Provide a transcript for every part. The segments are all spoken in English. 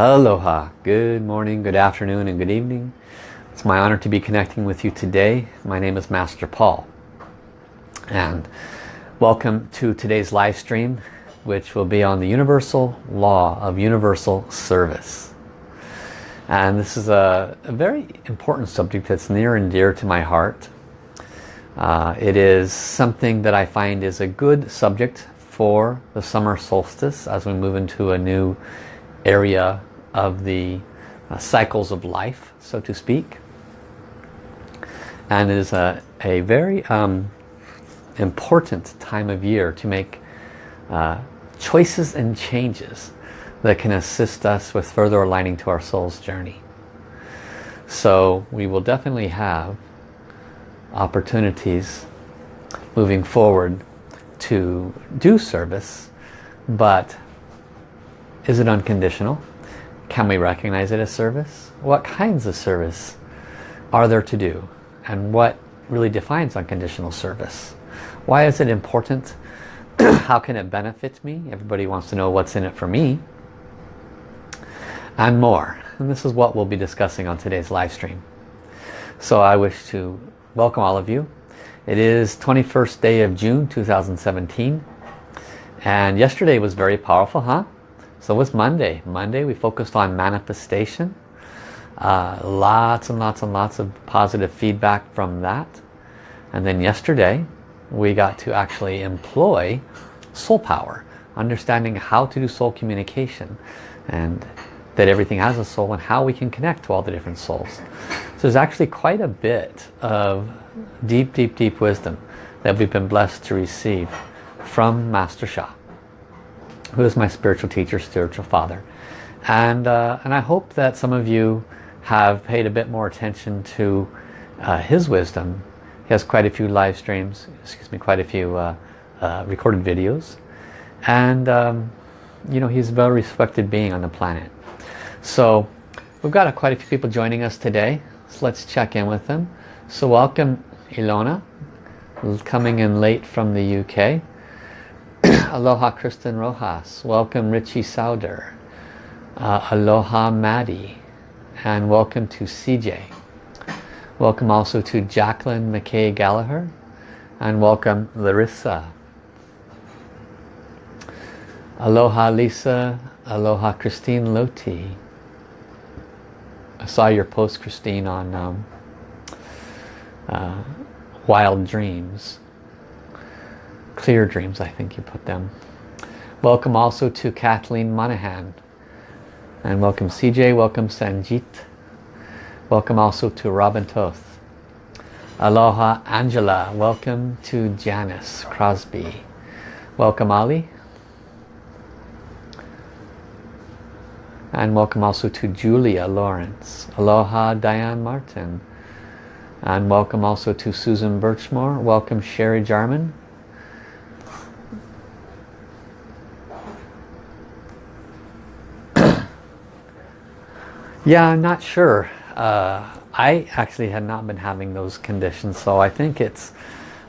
Aloha, good morning, good afternoon and good evening. It's my honor to be connecting with you today. My name is Master Paul and welcome to today's live stream which will be on the universal law of universal service. And this is a, a very important subject that's near and dear to my heart. Uh, it is something that I find is a good subject for the summer solstice as we move into a new area of the uh, cycles of life, so to speak. And it is a, a very um, important time of year to make uh, choices and changes that can assist us with further aligning to our soul's journey. So we will definitely have opportunities moving forward to do service, but is it unconditional? Can we recognize it as service? What kinds of service are there to do? And what really defines unconditional service? Why is it important? How can it benefit me? Everybody wants to know what's in it for me. And more. And this is what we'll be discussing on today's live stream. So I wish to welcome all of you. It is 21st day of June 2017. And yesterday was very powerful, huh? So was Monday. Monday we focused on manifestation. Uh, lots and lots and lots of positive feedback from that. And then yesterday we got to actually employ soul power. Understanding how to do soul communication. And that everything has a soul and how we can connect to all the different souls. So there's actually quite a bit of deep, deep, deep wisdom that we've been blessed to receive from Master Sha who is my spiritual teacher, spiritual father. And, uh, and I hope that some of you have paid a bit more attention to uh, his wisdom. He has quite a few live streams, excuse me, quite a few uh, uh recorded videos. And, um, you know, he's a well-respected being on the planet. So we've got quite a few people joining us today. So let's check in with them. So welcome Ilona, coming in late from the UK. Aloha Kristen Rojas. Welcome Richie Sauder. Uh, aloha Maddie. And welcome to CJ. Welcome also to Jacqueline McKay Gallagher. And welcome Larissa. Aloha Lisa. Aloha Christine Loti. I saw your post Christine on um, uh, Wild Dreams. Clear Dreams, I think you put them. Welcome also to Kathleen Monahan. And welcome CJ, welcome Sanjit. Welcome also to Robin Toth. Aloha Angela, welcome to Janice Crosby. Welcome Ali. And welcome also to Julia Lawrence. Aloha Diane Martin. And welcome also to Susan Birchmore. Welcome Sherry Jarman. Yeah, I'm not sure. Uh, I actually had not been having those conditions, so I think it's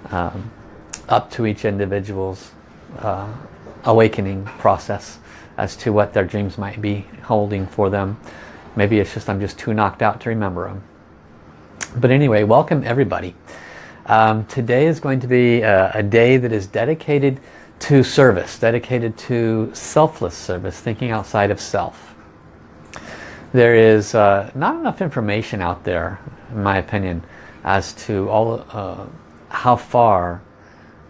um, up to each individual's uh, awakening process as to what their dreams might be holding for them. Maybe it's just I'm just too knocked out to remember them. But anyway, welcome everybody. Um, today is going to be a, a day that is dedicated to service, dedicated to selfless service, thinking outside of self there is uh, not enough information out there, in my opinion, as to all uh, how far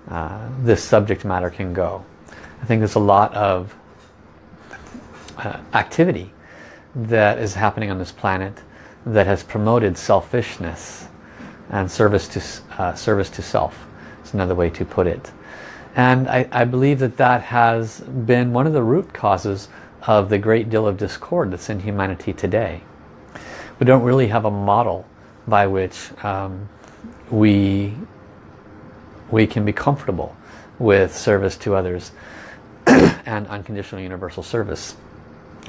uh, this subject matter can go. I think there's a lot of uh, activity that is happening on this planet that has promoted selfishness and service to uh, service to self. It's another way to put it. And I, I believe that that has been one of the root causes of the great deal of discord that's in humanity today. We don't really have a model by which um, we, we can be comfortable with service to others and unconditional universal service.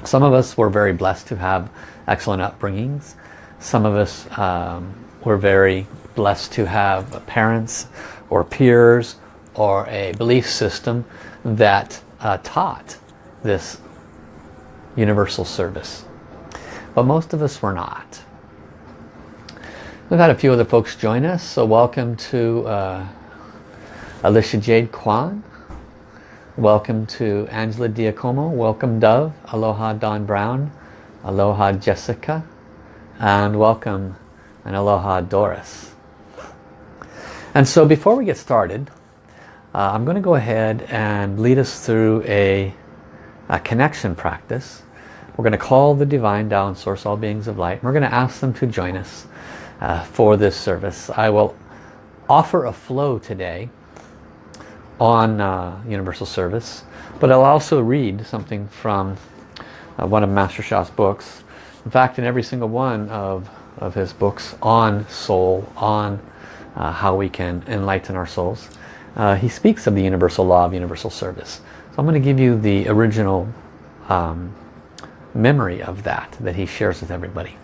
Some of us were very blessed to have excellent upbringings. Some of us um, were very blessed to have parents or peers or a belief system that uh, taught this universal service. But most of us were not. We've had a few other folks join us, so welcome to uh, Alicia Jade Kwan. Welcome to Angela Diacomo. Welcome Dove. Aloha Don Brown. Aloha Jessica. And welcome and aloha Doris. And so before we get started, uh, I'm going to go ahead and lead us through a, a connection practice. We're going to call the Divine down, Source All Beings of Light. We're going to ask them to join us uh, for this service. I will offer a flow today on uh, Universal Service, but I'll also read something from uh, one of Master Sha's books. In fact, in every single one of, of his books on soul, on uh, how we can enlighten our souls, uh, he speaks of the universal law of universal service. So I'm going to give you the original um, memory of that that he shares with everybody.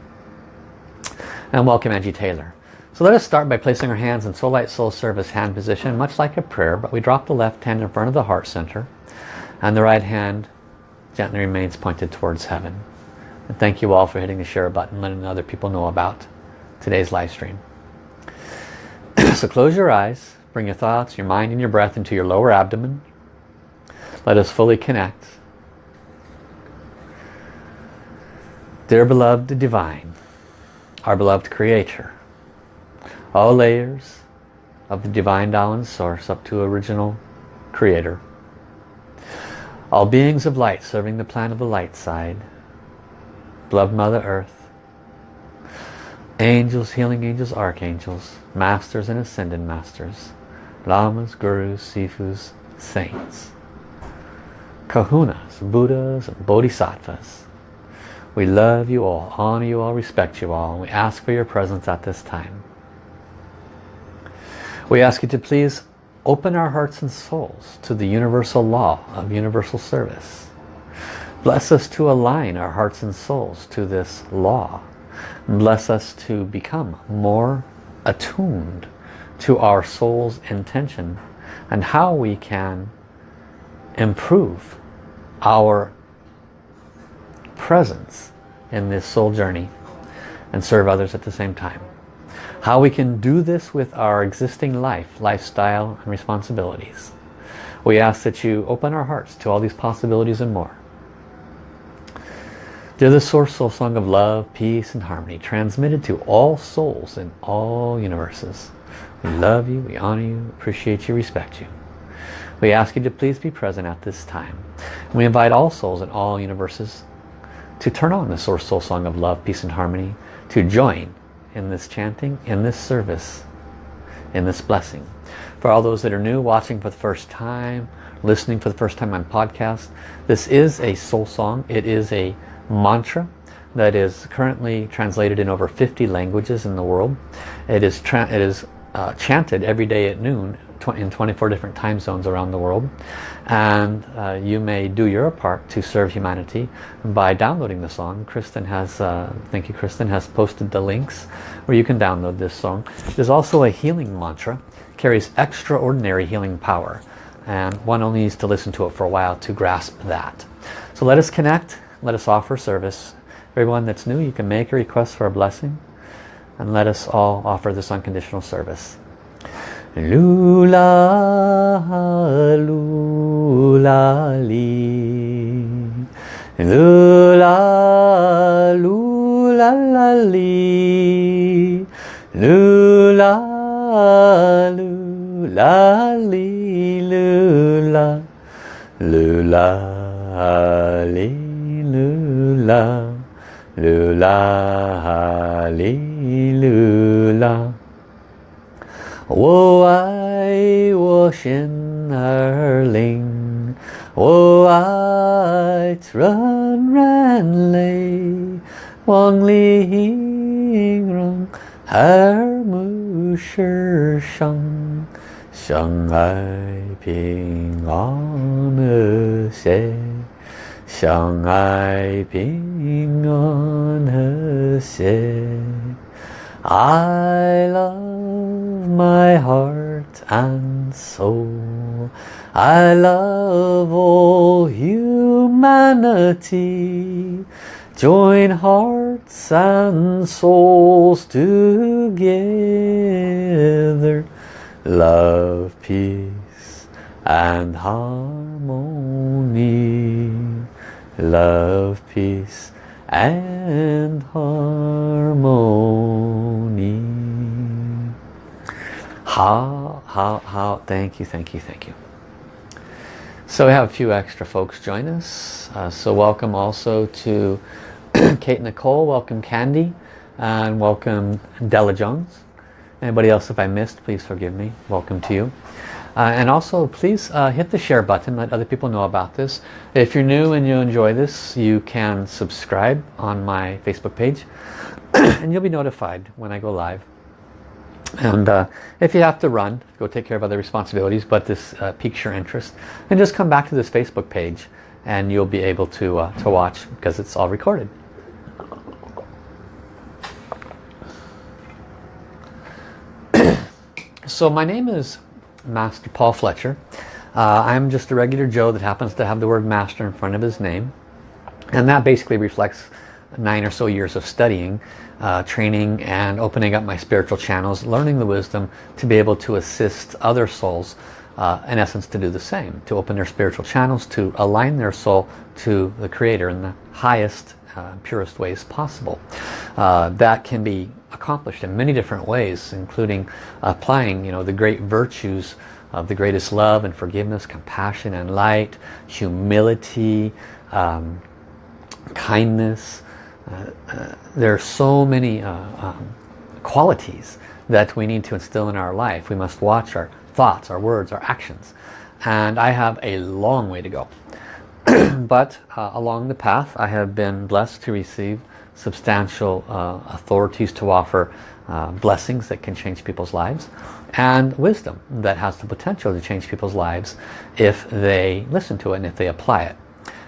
And welcome Angie Taylor. So let us start by placing our hands in Soul Light Soul Service hand position, much like a prayer, but we drop the left hand in front of the heart center and the right hand gently remains pointed towards heaven. And thank you all for hitting the share button, letting other people know about today's live stream. so close your eyes, bring your thoughts, your mind and your breath into your lower abdomen. Let us fully connect. Dear beloved the divine, our beloved creator, all layers of the divine Tao source up to original creator, all beings of light serving the plan of the light side, beloved Mother Earth, angels, healing angels, archangels, masters and ascended masters, lamas, gurus, sifus, saints, kahunas, buddhas, bodhisattvas. We love you all, honor you all, respect you all, we ask for your presence at this time. We ask you to please open our hearts and souls to the universal law of universal service. Bless us to align our hearts and souls to this law. Bless us to become more attuned to our soul's intention and how we can improve our presence in this soul journey and serve others at the same time. How we can do this with our existing life, lifestyle and responsibilities. We ask that you open our hearts to all these possibilities and more. Dear the Source Soul Song of Love, Peace and Harmony, transmitted to all souls in all universes. We love you, we honor you, appreciate you, respect you. We ask you to please be present at this time. We invite all souls in all universes to turn on the Source Soul Song of Love, Peace and Harmony, to join in this chanting, in this service, in this blessing. For all those that are new, watching for the first time, listening for the first time on podcast, this is a soul song. It is a mantra that is currently translated in over 50 languages in the world. It is, it is uh, chanted every day at noon in 24 different time zones around the world and uh, you may do your part to serve humanity by downloading the song. Kristen has, uh, thank you Kristen, has posted the links where you can download this song. There's also a healing mantra, carries extraordinary healing power and one only needs to listen to it for a while to grasp that. So let us connect, let us offer service. Everyone that's new, you can make a request for a blessing and let us all offer this unconditional service. Lula, lula, li. Lula, lula. Lula, lula, lula. Lula, li, lula. Lula. 我爱我心儿灵，我爱纯然泪，望里音容耳目世上，相爱平安和谐，相爱平安和谐。I love my heart and soul. I love all humanity. Join hearts and souls together. Love, peace and harmony. Love, peace and harmony. How, how, how, thank you, thank you, thank you. So we have a few extra folks join us. Uh, so welcome also to Kate Nicole, welcome Candy, and welcome Della Jones. Anybody else if I missed, please forgive me. Welcome to you. Uh, and also please uh, hit the share button, let other people know about this. If you're new and you enjoy this, you can subscribe on my Facebook page and you'll be notified when I go live. And uh, if you have to run, go take care of other responsibilities, but this uh, piques your interest, And just come back to this Facebook page and you'll be able to, uh, to watch because it's all recorded. so my name is Master Paul Fletcher. Uh, I'm just a regular Joe that happens to have the word Master in front of his name. And that basically reflects nine or so years of studying uh, training and opening up my spiritual channels, learning the wisdom to be able to assist other souls uh, in essence to do the same, to open their spiritual channels, to align their soul to the Creator in the highest, uh, purest ways possible. Uh, that can be accomplished in many different ways, including applying you know, the great virtues of the greatest love and forgiveness, compassion and light, humility, um, kindness, there are so many uh, um, qualities that we need to instill in our life. We must watch our thoughts, our words, our actions. And I have a long way to go. but uh, along the path I have been blessed to receive substantial uh, authorities to offer uh, blessings that can change people's lives and wisdom that has the potential to change people's lives if they listen to it and if they apply it.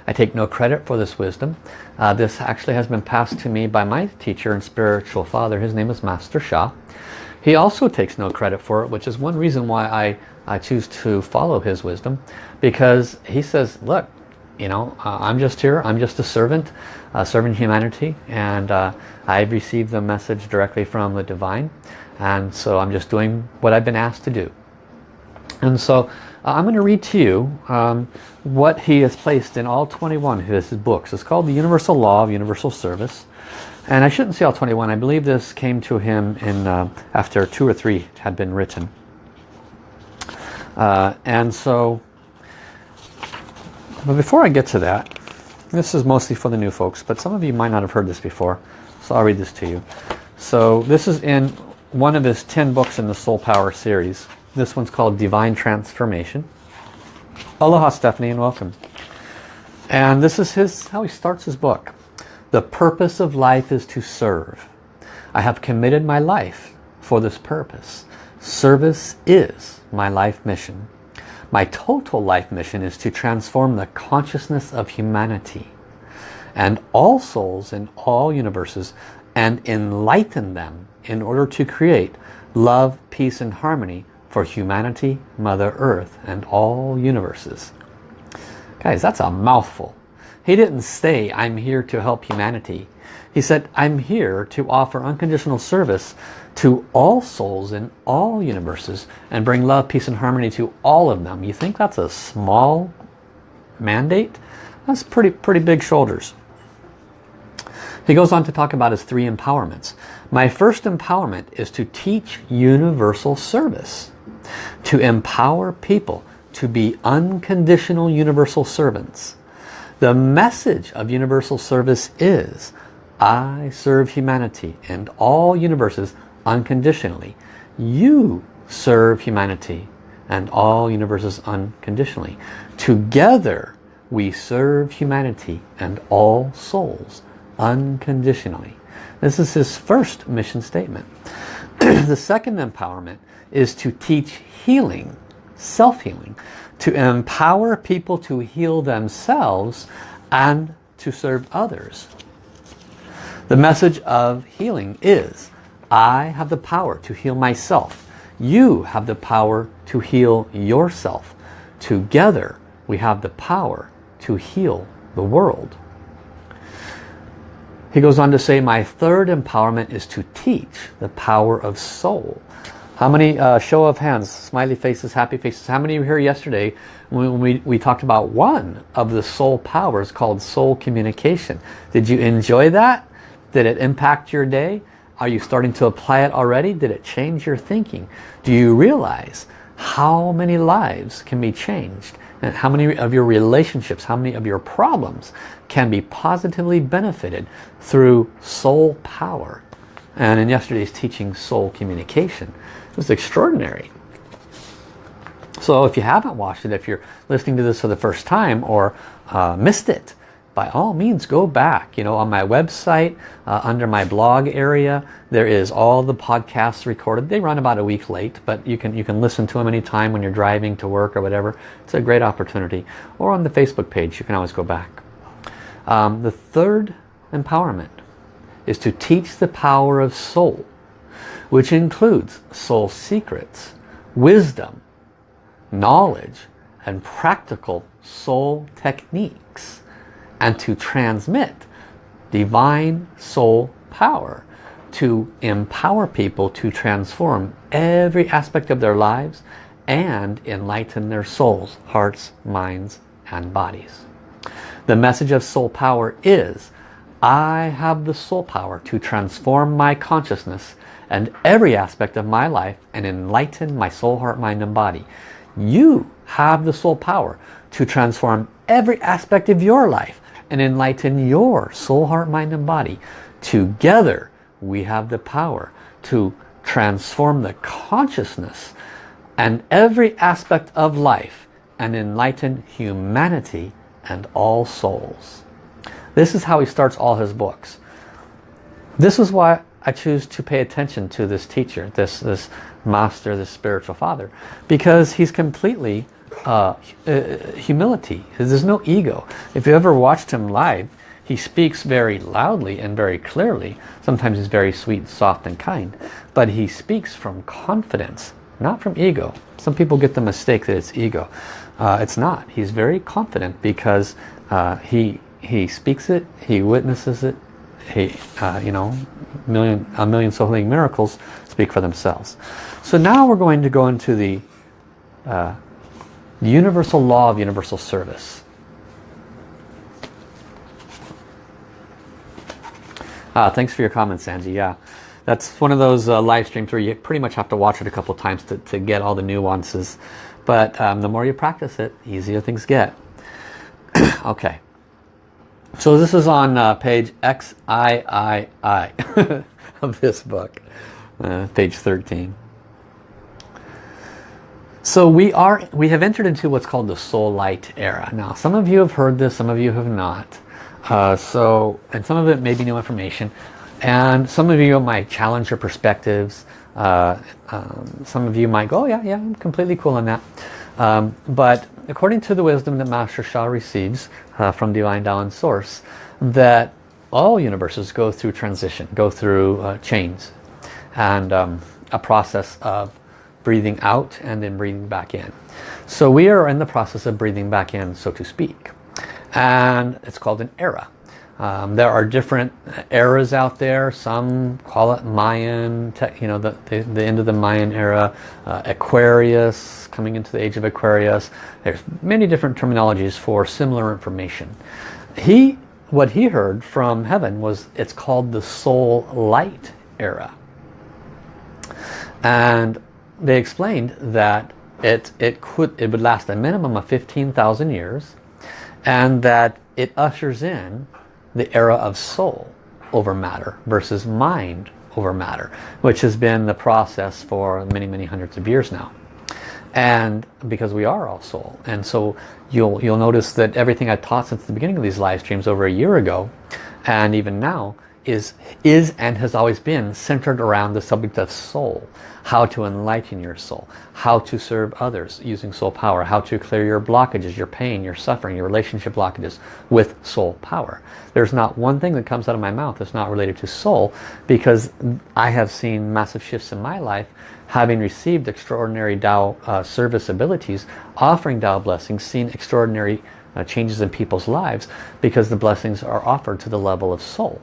I take no credit for this wisdom. Uh, this actually has been passed to me by my teacher and spiritual father. His name is Master Sha. He also takes no credit for it, which is one reason why I, I choose to follow his wisdom. Because he says, look, you know, uh, I'm just here. I'm just a servant, uh, serving humanity. And uh, I've received the message directly from the divine. And so I'm just doing what I've been asked to do. And so uh, I'm going to read to you um, what he has placed in all 21 of his books. It's called the Universal Law of Universal Service. And I shouldn't say all 21. I believe this came to him in uh, after two or three had been written. Uh, and so, but before I get to that, this is mostly for the new folks, but some of you might not have heard this before. So I'll read this to you. So this is in one of his 10 books in the Soul Power series. This one's called Divine Transformation. Aloha Stephanie and welcome. And this is his how he starts his book. The purpose of life is to serve. I have committed my life for this purpose. Service is my life mission. My total life mission is to transform the consciousness of humanity and all souls in all universes and enlighten them in order to create love, peace and harmony for humanity, Mother Earth, and all universes. Guys, that's a mouthful. He didn't say, I'm here to help humanity. He said, I'm here to offer unconditional service to all souls in all universes and bring love, peace, and harmony to all of them. You think that's a small mandate? That's pretty, pretty big shoulders. He goes on to talk about his three empowerments. My first empowerment is to teach universal service to empower people to be unconditional universal servants. The message of universal service is I serve humanity and all universes unconditionally. You serve humanity and all universes unconditionally. Together we serve humanity and all souls unconditionally. This is his first mission statement. the second empowerment is to teach healing, self-healing, to empower people to heal themselves and to serve others. The message of healing is, I have the power to heal myself. You have the power to heal yourself. Together we have the power to heal the world. He goes on to say, my third empowerment is to teach the power of soul. How many, uh, show of hands, smiley faces, happy faces, how many were here yesterday when we, we talked about one of the soul powers called soul communication? Did you enjoy that? Did it impact your day? Are you starting to apply it already? Did it change your thinking? Do you realize how many lives can be changed? And how many of your relationships, how many of your problems can be positively benefited through soul power? And in yesterday's teaching, soul communication. It was extraordinary. So if you haven't watched it, if you're listening to this for the first time or uh, missed it, by all means go back you know on my website uh, under my blog area there is all the podcasts recorded they run about a week late but you can you can listen to them anytime when you're driving to work or whatever it's a great opportunity or on the Facebook page you can always go back um, the third empowerment is to teach the power of soul which includes soul secrets wisdom knowledge and practical soul techniques and to transmit divine soul power to empower people to transform every aspect of their lives and enlighten their souls, hearts, minds, and bodies. The message of soul power is, I have the soul power to transform my consciousness and every aspect of my life and enlighten my soul, heart, mind, and body. You have the soul power to transform every aspect of your life and enlighten your soul, heart, mind and body. Together we have the power to transform the consciousness and every aspect of life and enlighten humanity and all souls. This is how he starts all his books. This is why I choose to pay attention to this teacher, this, this master, this spiritual father, because he's completely uh, uh, humility. There's no ego. If you ever watched him live, he speaks very loudly and very clearly. Sometimes he's very sweet, soft and kind. But he speaks from confidence, not from ego. Some people get the mistake that it's ego. Uh, it's not. He's very confident because uh, he he speaks it, he witnesses it. He, uh, you know, million a million soul healing miracles speak for themselves. So now we're going to go into the uh, universal law of universal service. Ah, thanks for your comments, Angie. Yeah, that's one of those uh, live streams where you pretty much have to watch it a couple times to, to get all the nuances. But um, the more you practice it, easier things get. okay. So this is on uh, page XIII of this book, uh, page 13. So we are we have entered into what's called the soul light era. Now some of you have heard this, some of you have not. Uh, so and some of it may be new information. And some of you might challenge your perspectives. Uh, um, some of you might go, oh, yeah, yeah, I'm completely cool on that. Um, but according to the wisdom that Master Sha receives uh, from Divine Tao and Source, that all universes go through transition, go through uh, chains, and um, a process of breathing out and then breathing back in. So we are in the process of breathing back in, so to speak. And it's called an era. Um, there are different eras out there. Some call it Mayan, you know, the, the, the, end of the Mayan era, uh, Aquarius, coming into the age of Aquarius. There's many different terminologies for similar information. He, what he heard from heaven was it's called the soul light era. And they explained that it, it, could, it would last a minimum of 15,000 years and that it ushers in the era of soul over matter versus mind over matter, which has been the process for many, many hundreds of years now. And because we are all soul. And so you'll, you'll notice that everything I've taught since the beginning of these live streams over a year ago, and even now, is, is and has always been centered around the subject of soul. How to enlighten your soul. How to serve others using soul power. How to clear your blockages, your pain, your suffering, your relationship blockages with soul power. There's not one thing that comes out of my mouth that's not related to soul because I have seen massive shifts in my life having received extraordinary Tao uh, service abilities, offering Tao blessings, seen extraordinary uh, changes in people's lives because the blessings are offered to the level of soul.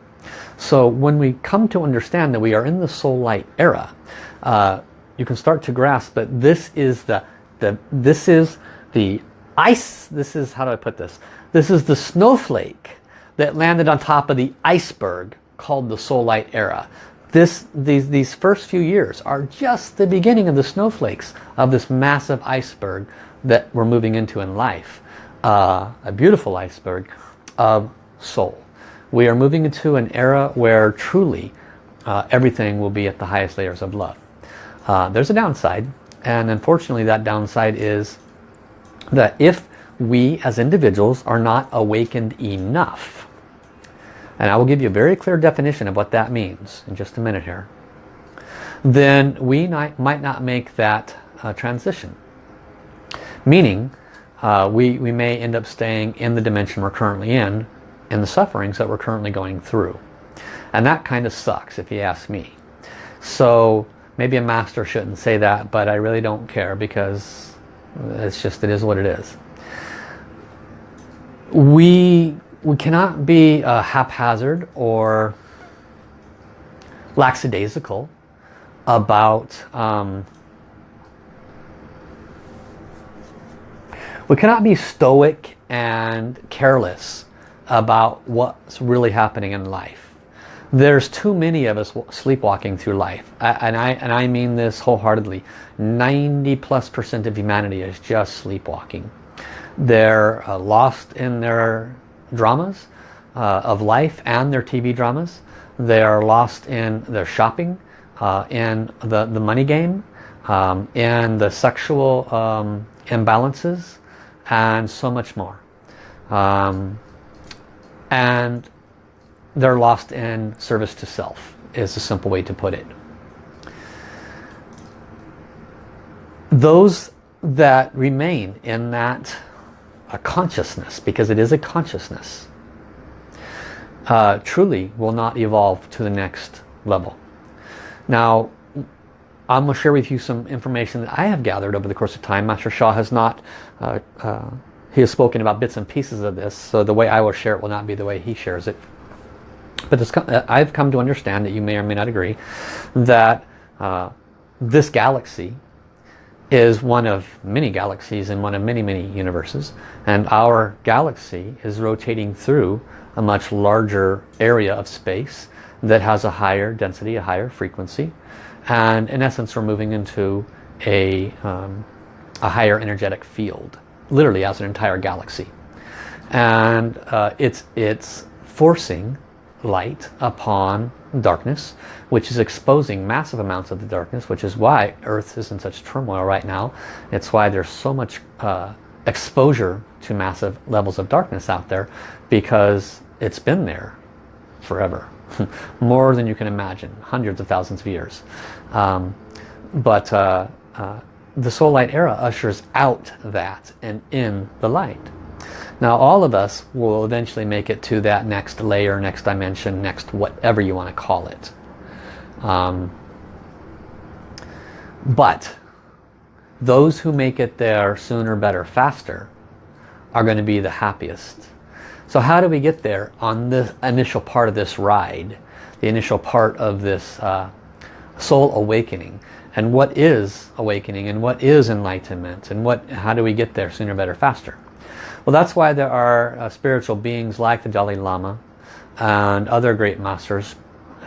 So when we come to understand that we are in the soul light era, uh, you can start to grasp that this is the, the this is the ice, this is, how do I put this? This is the snowflake that landed on top of the iceberg called the soul light era. This, these, these first few years are just the beginning of the snowflakes of this massive iceberg that we're moving into in life. Uh, a beautiful iceberg of soul. We are moving into an era where truly uh, everything will be at the highest layers of love. Uh, there's a downside and unfortunately that downside is that if we as individuals are not awakened enough and I will give you a very clear definition of what that means in just a minute here then we might not make that uh, transition meaning uh, we, we may end up staying in the dimension we're currently in in the sufferings that we're currently going through. And that kind of sucks if you ask me. So maybe a master shouldn't say that, but I really don't care because it's just, it is what it is. We, we cannot be uh, haphazard or lackadaisical about um, we cannot be stoic and careless about what's really happening in life. There's too many of us sleepwalking through life. And I, and I mean this wholeheartedly. 90 plus percent of humanity is just sleepwalking. They're uh, lost in their dramas uh, of life and their TV dramas. They are lost in their shopping, uh, in the, the money game, um, in the sexual um, imbalances, and so much more. Um, and they're lost in service to self is a simple way to put it. Those that remain in that a consciousness, because it is a consciousness, uh, truly will not evolve to the next level. Now, I'm going to share with you some information that I have gathered over the course of time. Master Sha has not uh, uh, he has spoken about bits and pieces of this, so the way I will share it will not be the way he shares it. But this, uh, I've come to understand that you may or may not agree that uh, this galaxy is one of many galaxies in one of many, many universes. And our galaxy is rotating through a much larger area of space that has a higher density, a higher frequency. And in essence, we're moving into a, um, a higher energetic field literally as an entire galaxy. And uh, it's, it's forcing light upon darkness, which is exposing massive amounts of the darkness, which is why Earth is in such turmoil right now. It's why there's so much uh, exposure to massive levels of darkness out there, because it's been there forever. More than you can imagine, hundreds of thousands of years. Um, but uh, uh the soul light era ushers out that and in the light. Now all of us will eventually make it to that next layer, next dimension, next whatever you want to call it. Um, but those who make it there sooner, better, faster are going to be the happiest. So how do we get there on the initial part of this ride? The initial part of this uh, soul awakening and what is awakening? And what is enlightenment? And what how do we get there sooner better faster? Well that's why there are uh, spiritual beings like the Dalai Lama and other great masters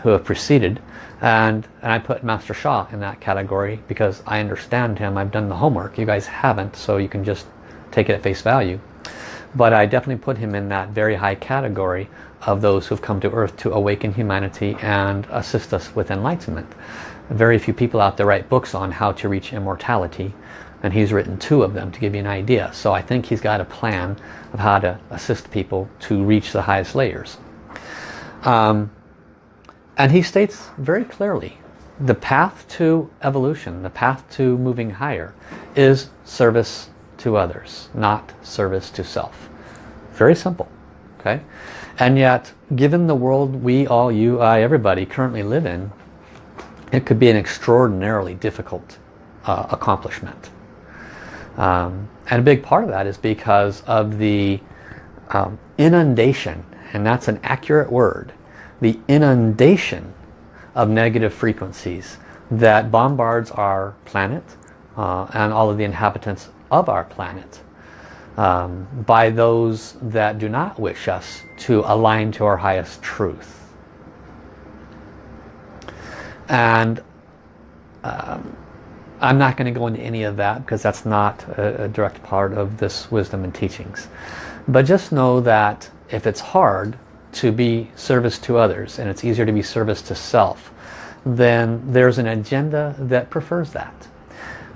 who have preceded. And, and I put Master Sha in that category because I understand him. I've done the homework. You guys haven't so you can just take it at face value. But I definitely put him in that very high category of those who've come to earth to awaken humanity and assist us with enlightenment very few people out there write books on how to reach immortality and he's written two of them to give you an idea so I think he's got a plan of how to assist people to reach the highest layers um, And he states very clearly, the path to evolution, the path to moving higher, is service to others, not service to self. Very simple. Okay? And yet, given the world we all, you, I, everybody currently live in, it could be an extraordinarily difficult uh, accomplishment. Um, and a big part of that is because of the um, inundation, and that's an accurate word, the inundation of negative frequencies that bombards our planet uh, and all of the inhabitants of our planet um, by those that do not wish us to align to our highest truth. And um, I'm not going to go into any of that because that's not a, a direct part of this wisdom and teachings. But just know that if it's hard to be service to others and it's easier to be service to self, then there's an agenda that prefers that.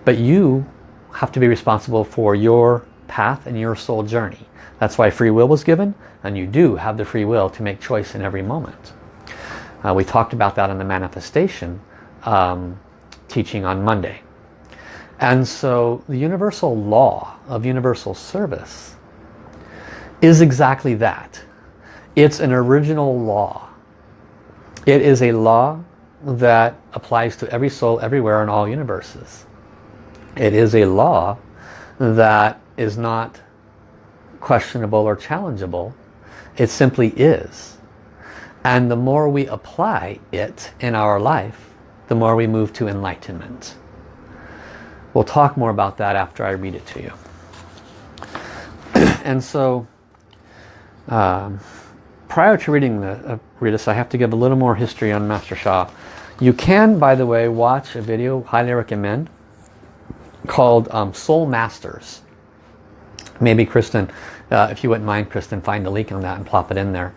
But you have to be responsible for your path and your soul journey. That's why free will was given and you do have the free will to make choice in every moment. Uh, we talked about that in the manifestation um, teaching on Monday. And so the universal law of universal service is exactly that. It's an original law. It is a law that applies to every soul everywhere in all universes. It is a law that is not questionable or challengeable. It simply is. And the more we apply it in our life, the more we move to enlightenment. We'll talk more about that after I read it to you. and so, um, prior to reading the uh, read this, I have to give a little more history on Master Sha. You can, by the way, watch a video, highly recommend, called um, Soul Masters. Maybe Kristen, uh, if you wouldn't mind, Kristen, find the link on that and plop it in there.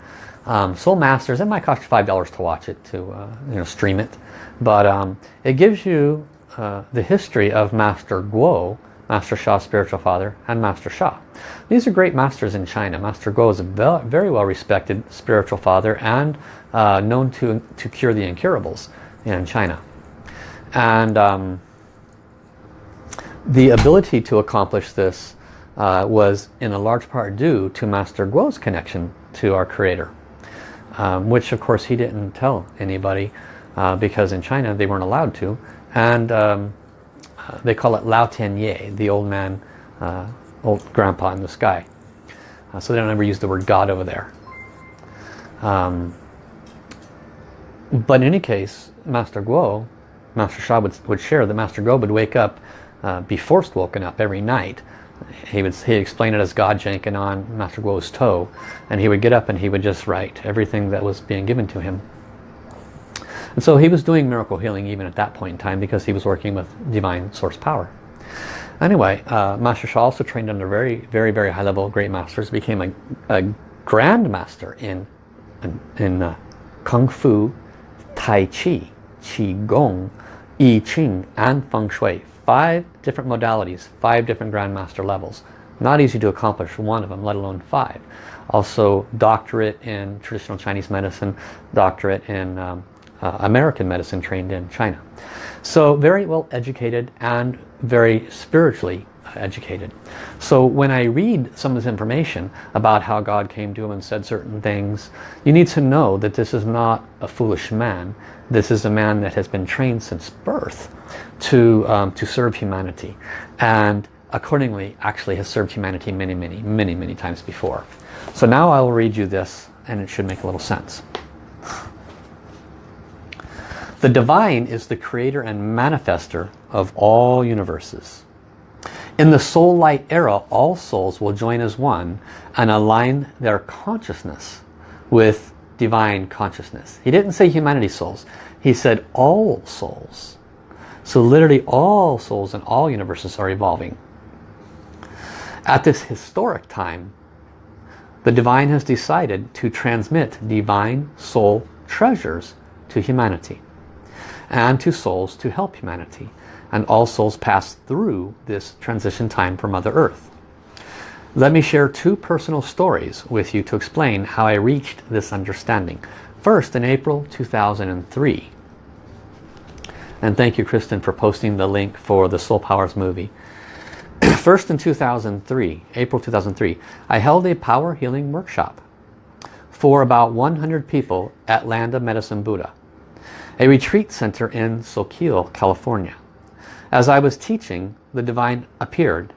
Um, Soul Masters, it might cost you $5 to watch it, to uh, you know, stream it. But um, it gives you uh, the history of Master Guo, Master Sha, Spiritual Father, and Master Sha. These are great masters in China. Master Guo is a very well respected spiritual father and uh, known to, to cure the incurables in China. And um, the ability to accomplish this uh, was in a large part due to Master Guo's connection to our Creator. Um, which of course he didn't tell anybody uh, because in China they weren't allowed to. And um, uh, they call it Lao Tian Ye, the old man, uh, old grandpa in the sky. Uh, so they don't ever use the word God over there. Um, but in any case, Master Guo, Master Sha would, would share that Master Guo would wake up, uh, be forced woken up every night. He would he explained it as God janking on Master Guo's toe, and he would get up and he would just write everything that was being given to him. And so he was doing miracle healing even at that point in time because he was working with divine source power. Anyway, uh, Master Sha also trained under very, very, very high level great masters, became a, a grand master in, in, in uh, Kung Fu, Tai Chi, Qi Gong, I Ching, and Feng Shui. Five different modalities, five different grandmaster levels. Not easy to accomplish one of them, let alone five. Also doctorate in traditional Chinese medicine, doctorate in um, uh, American medicine trained in China. So very well educated and very spiritually educated. So when I read some of this information about how God came to him and said certain things, you need to know that this is not a foolish man. This is a man that has been trained since birth to, um, to serve humanity. And accordingly actually has served humanity many, many, many, many times before. So now I will read you this and it should make a little sense. The divine is the creator and manifester of all universes. In the soul light era, all souls will join as one and align their consciousness with divine consciousness. He didn't say humanity souls. He said all souls. So literally all souls in all universes are evolving. At this historic time, the divine has decided to transmit divine soul treasures to humanity and to souls to help humanity. And all souls pass through this transition time for Mother Earth. Let me share two personal stories with you to explain how I reached this understanding. First, in April 2003. And thank you, Kristen, for posting the link for the Soul Powers movie. First in 2003, April 2003, I held a power healing workshop for about 100 people at Land of Medicine Buddha, a retreat center in Soquel, California. As I was teaching, the divine appeared.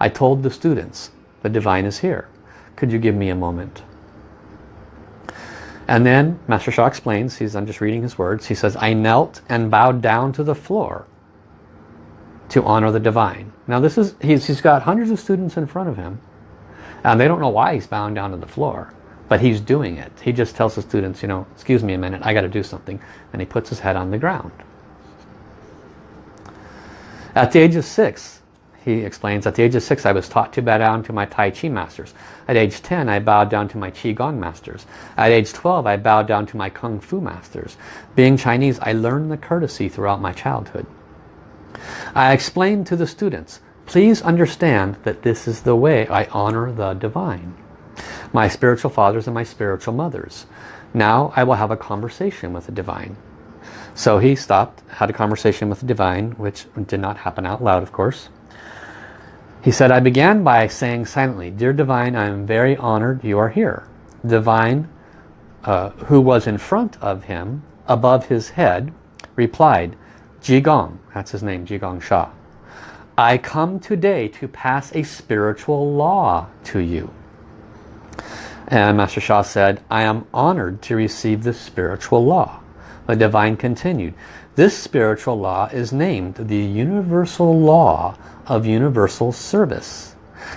I told the students, the divine is here. Could you give me a moment? And then Master Sha explains, he's, I'm just reading his words, he says, I knelt and bowed down to the floor to honor the divine. Now this is, he's, he's got hundreds of students in front of him and they don't know why he's bowing down to the floor, but he's doing it. He just tells the students, you know, excuse me a minute, I got to do something. And he puts his head on the ground. At the age of six, he explains, at the age of six I was taught to bow down to my Tai Chi masters. At age 10 I bowed down to my Qi Gong masters. At age 12 I bowed down to my Kung Fu masters. Being Chinese I learned the courtesy throughout my childhood. I explained to the students, please understand that this is the way I honor the divine. My spiritual fathers and my spiritual mothers. Now I will have a conversation with the divine. So he stopped, had a conversation with the divine, which did not happen out loud of course. He said, I began by saying silently, Dear Divine, I am very honored you are here. Divine, uh, who was in front of him, above his head, replied, Zhi Gang, that's his name, Zhi Gang Sha. I come today to pass a spiritual law to you. And Master Sha said, I am honored to receive this spiritual law. The divine continued, this spiritual law is named the universal law of universal service.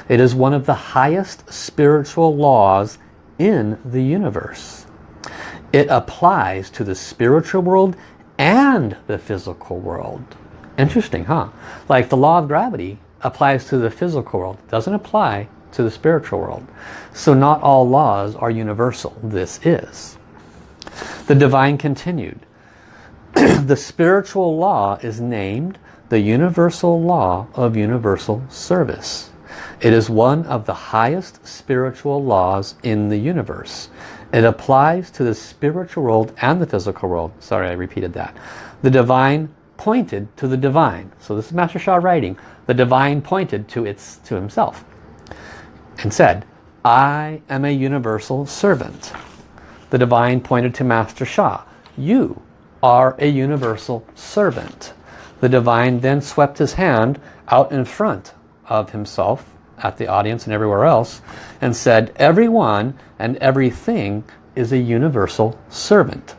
It is one of the highest spiritual laws in the universe. It applies to the spiritual world and the physical world. Interesting, huh? Like the law of gravity applies to the physical world. doesn't apply to the spiritual world. So not all laws are universal. This is. The divine continued. the spiritual law is named the universal law of universal service. It is one of the highest spiritual laws in the universe. It applies to the spiritual world and the physical world. Sorry, I repeated that. The divine pointed to the divine. So this is Master Sha writing. The divine pointed to, its, to himself and said, I am a universal servant. The divine pointed to Master Sha. You are a universal servant. The divine then swept his hand out in front of himself at the audience and everywhere else and said everyone and everything is a universal servant.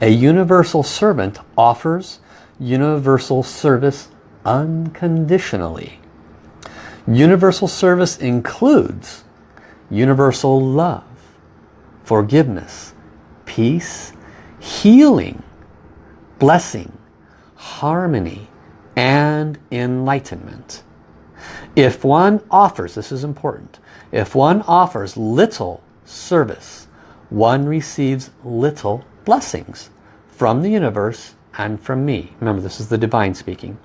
A universal servant offers universal service unconditionally. Universal service includes universal love, forgiveness, peace, healing, blessing, harmony, and enlightenment. If one offers, this is important, if one offers little service, one receives little blessings from the universe and from me. Remember, this is the divine speaking.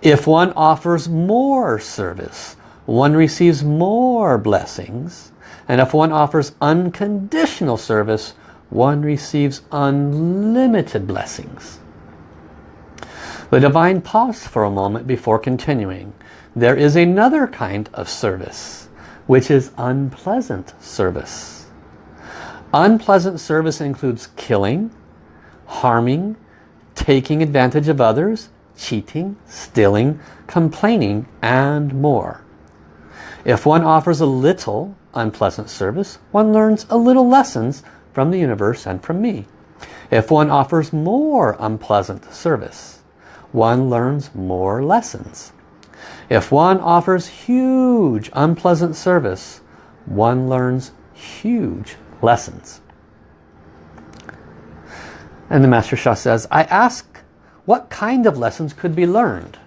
If one offers more service, one receives more blessings. And if one offers unconditional service, one receives unlimited blessings. The divine paused for a moment before continuing. There is another kind of service, which is unpleasant service. Unpleasant service includes killing, harming, taking advantage of others, cheating, stealing, complaining, and more. If one offers a little unpleasant service, one learns a little lessons from the universe and from me. If one offers more unpleasant service, one learns more lessons. If one offers huge unpleasant service, one learns huge lessons. And the Master Sha says, I ask what kind of lessons could be learned?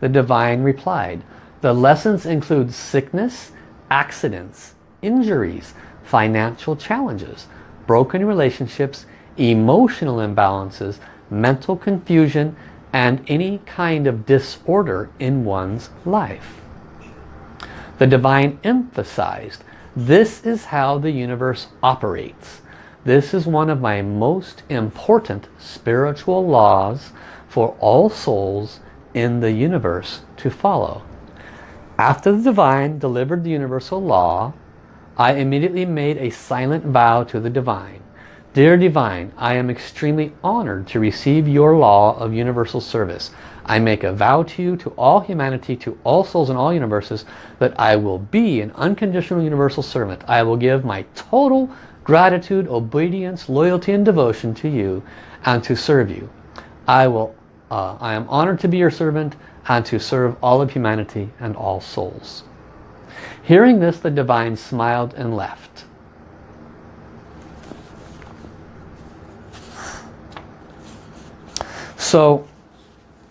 The Divine replied, the lessons include sickness, accidents, injuries, financial challenges, broken relationships, emotional imbalances, mental confusion, and any kind of disorder in one's life. The divine emphasized, this is how the universe operates. This is one of my most important spiritual laws for all souls in the universe to follow. After the divine delivered the universal law, I immediately made a silent vow to the divine. Dear Divine, I am extremely honored to receive your law of universal service. I make a vow to you, to all humanity, to all souls in all universes, that I will be an unconditional universal servant. I will give my total gratitude, obedience, loyalty and devotion to you and to serve you. I will uh, I am honored to be your servant and to serve all of humanity and all souls. Hearing this, the divine smiled and left. So,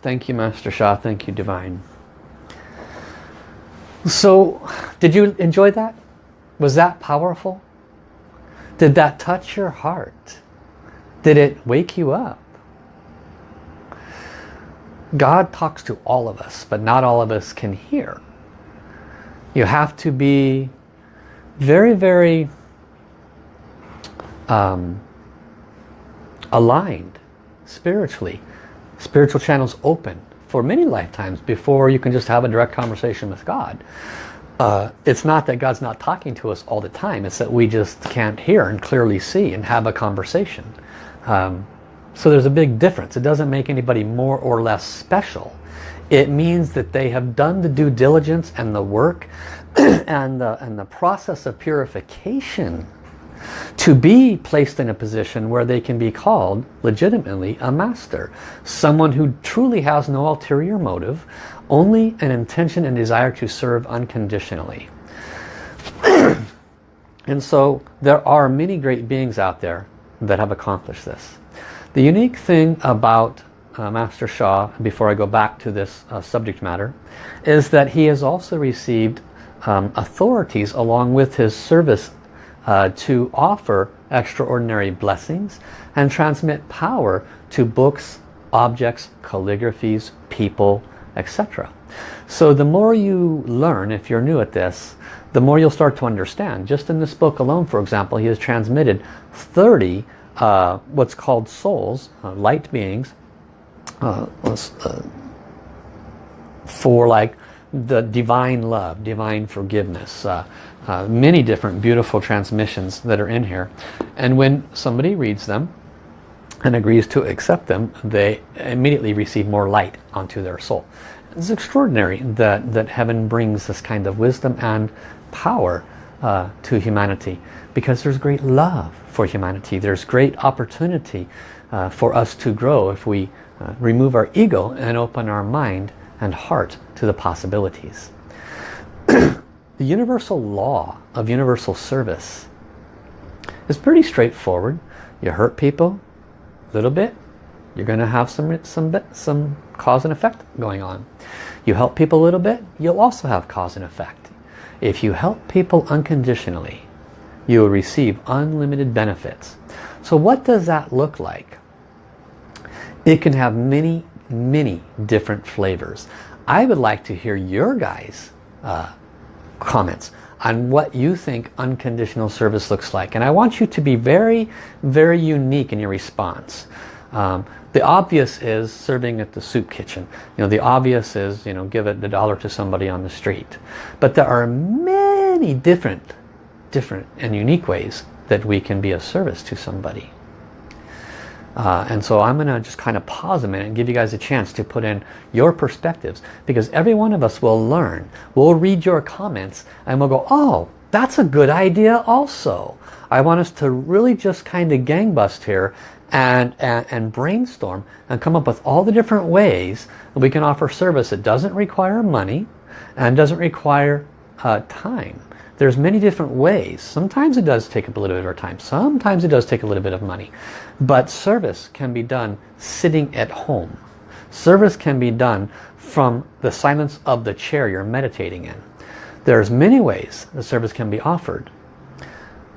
thank you Master Sha. thank you Divine. So, did you enjoy that? Was that powerful? Did that touch your heart? Did it wake you up? God talks to all of us, but not all of us can hear. You have to be very, very um, aligned spiritually. Spiritual channels open for many lifetimes before you can just have a direct conversation with God. Uh, it's not that God's not talking to us all the time. It's that we just can't hear and clearly see and have a conversation. Um, so there's a big difference. It doesn't make anybody more or less special. It means that they have done the due diligence and the work and, the, and the process of purification to be placed in a position where they can be called legitimately a master. Someone who truly has no ulterior motive, only an intention and desire to serve unconditionally. and so there are many great beings out there that have accomplished this. The unique thing about uh, Master Sha, before I go back to this uh, subject matter, is that he has also received um, authorities along with his service uh, to offer extraordinary blessings and transmit power to books, objects, calligraphies, people, etc. So the more you learn, if you're new at this, the more you'll start to understand. Just in this book alone, for example, he has transmitted 30 uh, what's called souls, uh, light beings, uh, uh, for like the divine love, divine forgiveness, uh, uh, many different beautiful transmissions that are in here. And when somebody reads them and agrees to accept them, they immediately receive more light onto their soul. It's extraordinary that, that heaven brings this kind of wisdom and power to humanity because there's great love for humanity. There's great opportunity uh, for us to grow if we uh, remove our ego and open our mind and heart to the possibilities. the universal law of universal service is pretty straightforward. You hurt people a little bit, you're going to have some, some, some cause and effect going on. You help people a little bit, you'll also have cause and effect. If you help people unconditionally, you will receive unlimited benefits. So what does that look like? It can have many, many different flavors. I would like to hear your guys' uh, comments on what you think unconditional service looks like. And I want you to be very, very unique in your response. Um, the obvious is serving at the soup kitchen. You know, the obvious is, you know, give it the dollar to somebody on the street. But there are many different different and unique ways that we can be of service to somebody. Uh, and so I'm going to just kind of pause a minute and give you guys a chance to put in your perspectives because every one of us will learn. We'll read your comments and we'll go, oh, that's a good idea also. I want us to really just kind of gangbust here and, and, and brainstorm and come up with all the different ways that we can offer service that doesn't require money and doesn't require uh, time. There's many different ways. Sometimes it does take a little bit of our time. Sometimes it does take a little bit of money. But service can be done sitting at home. Service can be done from the silence of the chair you're meditating in. There's many ways the service can be offered.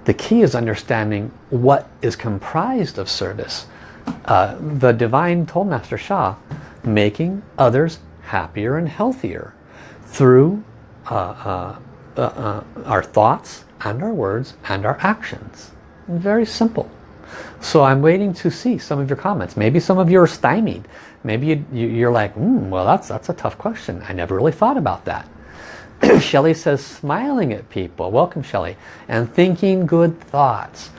The key is understanding what is comprised of service. Uh, the Divine told Master Sha, making others happier and healthier through uh, uh, uh, our thoughts and our words and our actions. Very simple. So I'm waiting to see some of your comments. Maybe some of you are stymied. Maybe you, are like, mm, well, that's, that's a tough question. I never really thought about that. Shelly says, smiling at people. Welcome, Shelly. And thinking good thoughts.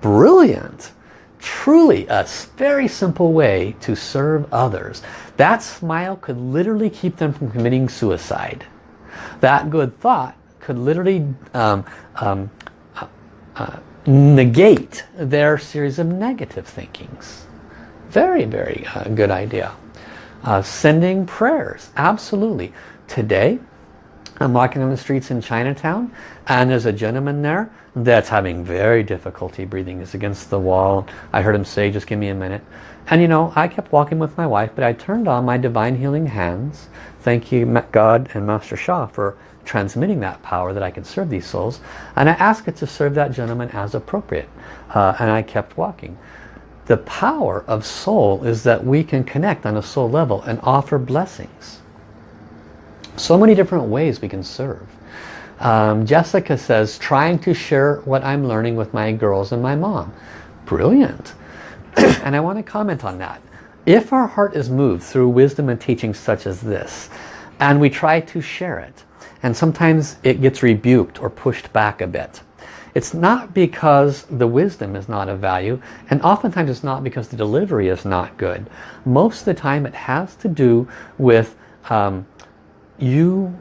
Brilliant. Truly a very simple way to serve others. That smile could literally keep them from committing suicide. That good thought could literally um, um, uh, uh, negate their series of negative thinkings. Very, very uh, good idea. Uh, sending prayers, absolutely. Today, I'm walking on the streets in Chinatown and there's a gentleman there that's having very difficulty breathing. He's against the wall. I heard him say, just give me a minute. And you know, I kept walking with my wife, but I turned on my divine healing hands. Thank you, God and Master Sha, for transmitting that power that I can serve these souls. And I asked it to serve that gentleman as appropriate. Uh, and I kept walking. The power of soul is that we can connect on a soul level and offer blessings. So many different ways we can serve. Um, Jessica says, trying to share what I'm learning with my girls and my mom. Brilliant. and I want to comment on that. If our heart is moved through wisdom and teachings such as this, and we try to share it, and sometimes it gets rebuked or pushed back a bit. It's not because the wisdom is not of value and oftentimes it's not because the delivery is not good. Most of the time it has to do with um, you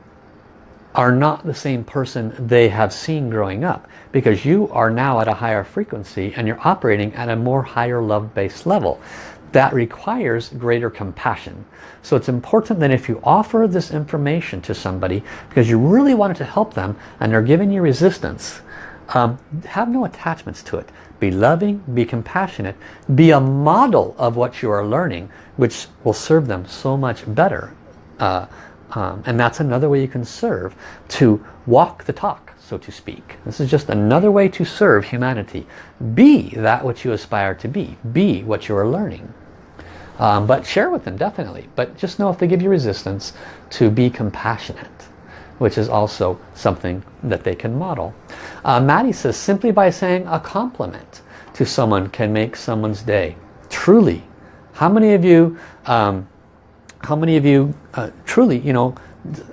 are not the same person they have seen growing up because you are now at a higher frequency and you're operating at a more higher love-based level that requires greater compassion. So it's important that if you offer this information to somebody because you really wanted to help them and they're giving you resistance, um, have no attachments to it. Be loving, be compassionate, be a model of what you are learning which will serve them so much better. Uh, um, and that's another way you can serve to walk the talk so to speak. This is just another way to serve humanity. Be that which you aspire to be. Be what you are learning. Um, but share with them, definitely. But just know if they give you resistance, to be compassionate, which is also something that they can model. Uh, Maddie says, simply by saying a compliment to someone can make someone's day. Truly. How many of you, um, how many of you uh, truly, you know,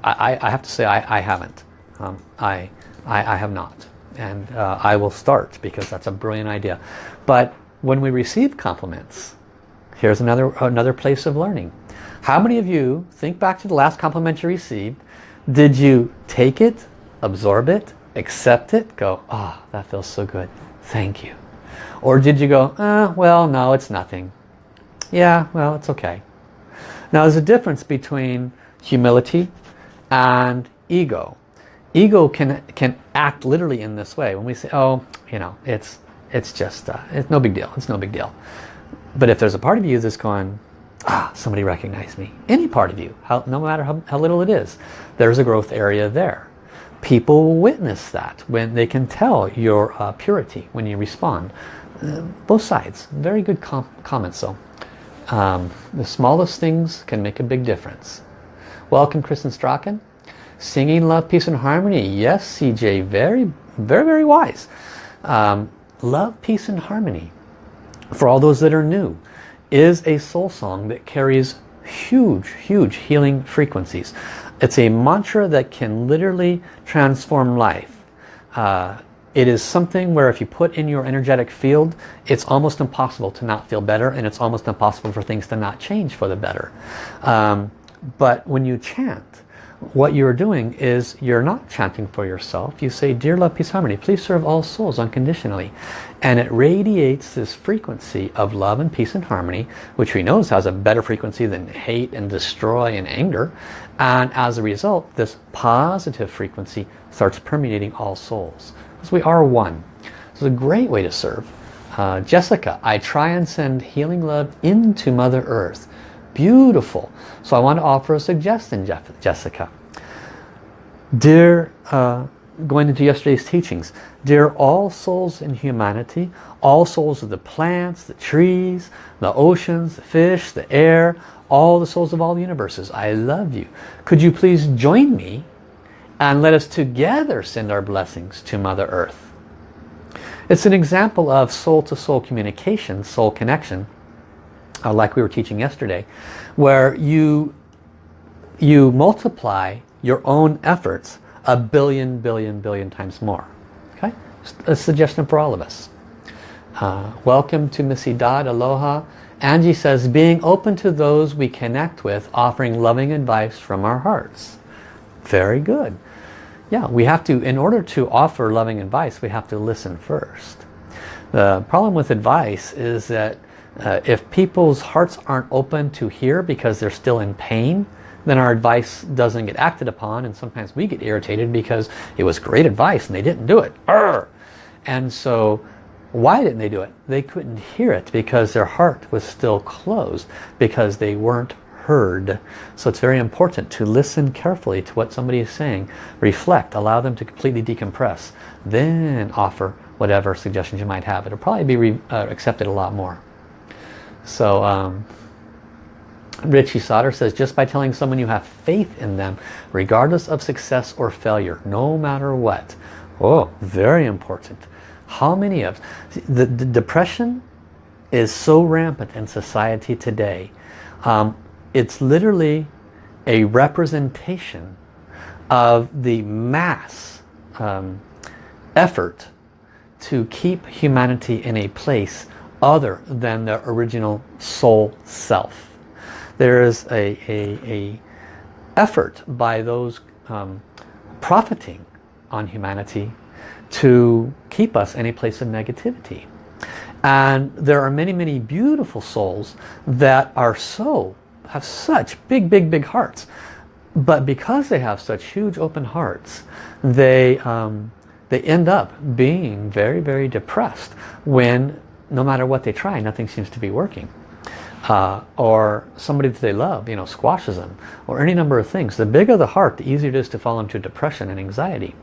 I, I, have to say I, I haven't. Um, I, I, I, have not. And uh, I will start because that's a brilliant idea. But when we receive compliments, Here's another, another place of learning. How many of you, think back to the last compliment you received, did you take it, absorb it, accept it, go, ah, oh, that feels so good, thank you. Or did you go, ah, well, no, it's nothing. Yeah, well, it's okay. Now there's a difference between humility and ego. Ego can can act literally in this way. When we say, oh, you know, it's it's just, uh, it's no big deal. It's no big deal. But if there's a part of you that's going, ah, somebody recognized me. Any part of you, how, no matter how, how little it is, there's a growth area there. People witness that when they can tell your uh, purity when you respond. Uh, both sides. Very good com comments though. Um, the smallest things can make a big difference. Welcome Kristen Strachan. Singing love, peace and harmony. Yes, CJ. Very, very, very wise. Um, love, peace and harmony for all those that are new, is a soul song that carries huge, huge healing frequencies. It's a mantra that can literally transform life. Uh, it is something where if you put in your energetic field, it's almost impossible to not feel better and it's almost impossible for things to not change for the better. Um, but when you chant, what you're doing is you're not chanting for yourself. You say, Dear Love, Peace, Harmony, please serve all souls unconditionally. And it radiates this frequency of love and peace and harmony, which we know has a better frequency than hate and destroy and anger. And as a result, this positive frequency starts permeating all souls. Because we are one. It's a great way to serve. Uh, Jessica, I try and send healing love into Mother Earth. Beautiful. So I want to offer a suggestion, Jeff, Jessica. Dear, uh, going into yesterday's teachings, dear all souls in humanity, all souls of the plants, the trees, the oceans, the fish, the air, all the souls of all the universes, I love you. Could you please join me And let us together send our blessings to Mother Earth. It's an example of soul-to-soul -soul communication, soul connection, uh, like we were teaching yesterday, where you, you multiply your own efforts a billion, billion, billion times more. Okay, a suggestion for all of us. Uh, welcome to Missy Dodd, aloha. Angie says, being open to those we connect with, offering loving advice from our hearts. Very good. Yeah, we have to, in order to offer loving advice, we have to listen first. The problem with advice is that uh, if people's hearts aren't open to hear because they're still in pain, then our advice doesn't get acted upon and sometimes we get irritated because it was great advice and they didn't do it. Arr! And so why didn't they do it? They couldn't hear it because their heart was still closed because they weren't heard. So it's very important to listen carefully to what somebody is saying, reflect, allow them to completely decompress, then offer whatever suggestions you might have. It'll probably be uh, accepted a lot more. So um, Richie Sauter says, just by telling someone you have faith in them, regardless of success or failure, no matter what. Oh, very important. How many of... The, the depression is so rampant in society today. Um, it's literally a representation of the mass um, effort to keep humanity in a place other than the original soul self there is a, a, a effort by those um, profiting on humanity to keep us in a place of negativity. And there are many, many beautiful souls that are so, have such big, big, big hearts. But because they have such huge open hearts, they, um, they end up being very, very depressed when no matter what they try, nothing seems to be working uh, or somebody that they love, you know, squashes them, or any number of things. The bigger the heart, the easier it is to fall into depression and anxiety.